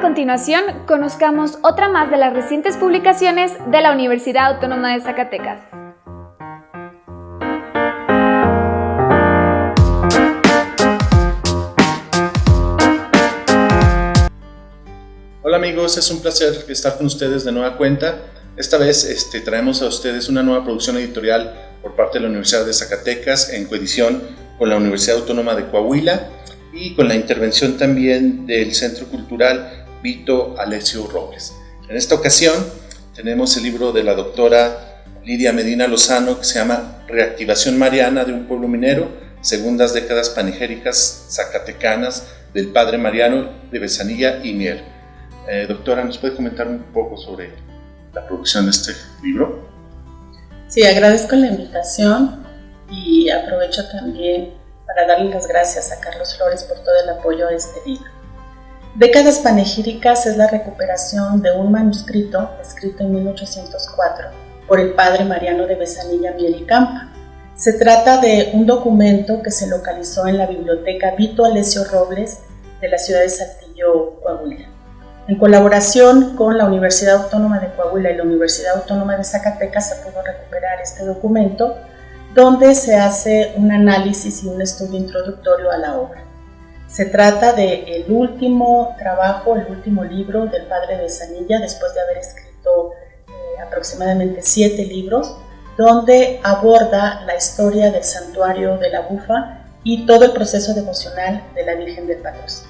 continuación, conozcamos otra más de las recientes publicaciones de la Universidad Autónoma de Zacatecas. Hola amigos, es un placer estar con ustedes de nueva cuenta. Esta vez este, traemos a ustedes una nueva producción editorial por parte de la Universidad de Zacatecas en coedición con la Universidad Autónoma de Coahuila y con la intervención también del Centro Cultural Vito Alessio Robles. En esta ocasión tenemos el libro de la doctora Lidia Medina Lozano que se llama Reactivación Mariana de un pueblo minero, segundas décadas panigéricas zacatecanas del padre Mariano de Besanilla y Mier. Eh, doctora, ¿nos puede comentar un poco sobre la producción de este libro? Sí, agradezco la invitación y aprovecho también para darle las gracias a Carlos Flores por todo el apoyo a este libro. Décadas panegíricas es la recuperación de un manuscrito escrito en 1804 por el padre Mariano de Besanilla Miel y Campa. Se trata de un documento que se localizó en la biblioteca Vito Alessio Robles de la ciudad de Saltillo, Coahuila. En colaboración con la Universidad Autónoma de Coahuila y la Universidad Autónoma de Zacatecas se pudo recuperar este documento donde se hace un análisis y un estudio introductorio a la obra. Se trata del el último trabajo, el último libro del padre de Sanilla, después de haber escrito eh, aproximadamente siete libros, donde aborda la historia del santuario de la Bufa y todo el proceso devocional de la Virgen del Patrocinio.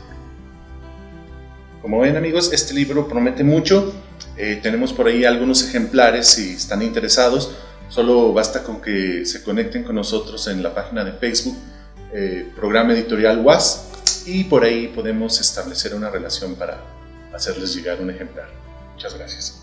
Como ven amigos, este libro promete mucho. Eh, tenemos por ahí algunos ejemplares si están interesados. Solo basta con que se conecten con nosotros en la página de Facebook, eh, programa editorial Y por ahí podemos establecer una relación para hacerles llegar un ejemplar. Muchas gracias.